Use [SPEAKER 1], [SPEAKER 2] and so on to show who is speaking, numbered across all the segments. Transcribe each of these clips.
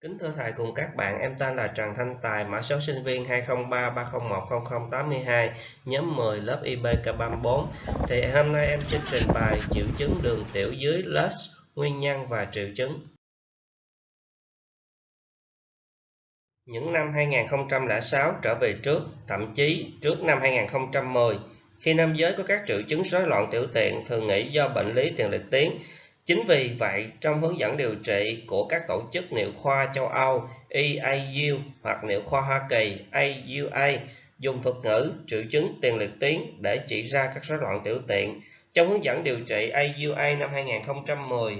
[SPEAKER 1] Kính thưa thầy cùng các bạn, em tên là Trần Thanh Tài, mã số sinh viên 2033010082, nhóm 10, lớp IBK34. Thì hôm nay em xin trình bày triệu chứng đường tiểu dưới LUS, nguyên nhân và triệu chứng. Những năm 2006 trở về trước, thậm chí trước năm 2010, khi nam giới có các triệu chứng rối loạn tiểu tiện thường nghĩ do bệnh lý tiền liệt tuyến Chính vì vậy, trong hướng dẫn điều trị của các tổ chức niệu khoa châu Âu EAU hoặc niệu khoa Hoa Kỳ AUA dùng thuật ngữ triệu chứng tiền liệt tuyến để chỉ ra các rối loạn tiểu tiện. Trong hướng dẫn điều trị AUA năm 2010,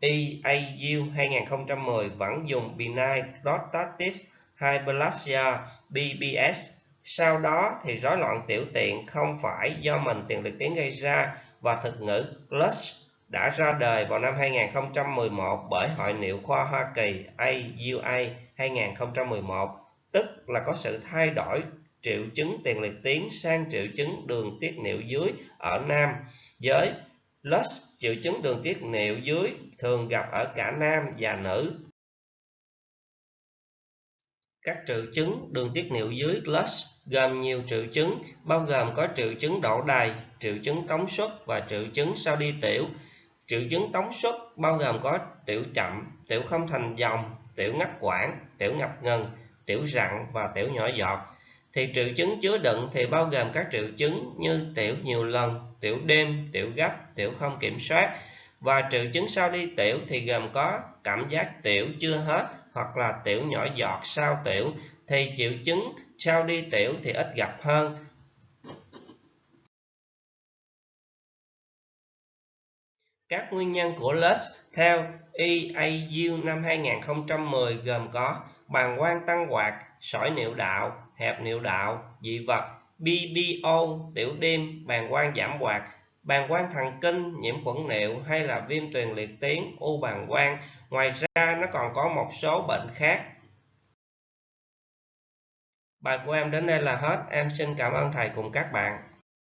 [SPEAKER 1] EAU 2010 vẫn dùng benign prostatic hyperplasia BBS. Sau đó thì rối loạn tiểu tiện không phải do mình tiền liệt tuyến gây ra và thuật ngữ LUS đã ra đời vào năm 2011 bởi Hội Niệu khoa Hoa Kỳ AUA 2011, tức là có sự thay đổi triệu chứng tiền liệt tuyến sang triệu chứng đường tiết niệu dưới ở nam giới. LUS triệu chứng đường tiết niệu dưới thường gặp ở cả nam và nữ. Các triệu chứng đường tiết niệu dưới LUS gồm nhiều triệu chứng, bao gồm có triệu chứng đổ đầy, triệu chứng tống suất và triệu chứng sau đi tiểu. Triệu chứng tống suất bao gồm có tiểu chậm, tiểu không thành dòng, tiểu ngắt quãng, tiểu ngập ngừng, tiểu rặn và tiểu nhỏ giọt. Thì triệu chứng chứa đựng thì bao gồm các triệu chứng như tiểu nhiều lần, tiểu đêm, tiểu gấp, tiểu không kiểm soát. Và triệu chứng sau đi tiểu thì gồm có cảm giác tiểu chưa hết hoặc là tiểu nhỏ giọt sau tiểu. Thì triệu chứng sau đi tiểu thì ít gặp hơn Các nguyên nhân của LUS theo EAU năm 2010 gồm có bàng quang tăng hoạt, sỏi niệu đạo, hẹp niệu đạo, dị vật, BBO, tiểu đêm, bàng quang giảm hoạt, bàng quang thần kinh, nhiễm khuẩn niệu hay là viêm tuyền liệt tuyến, u bàng quang. Ngoài ra nó còn có một số bệnh khác. Bài của em đến đây là hết. Em xin cảm ơn thầy cùng các bạn.